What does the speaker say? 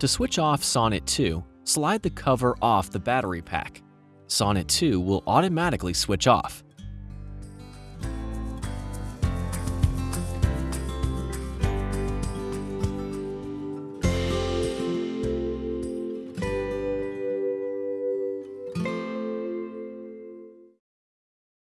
To switch off Sonnet 2, slide the cover off the battery pack. Sonnet 2 will automatically switch off.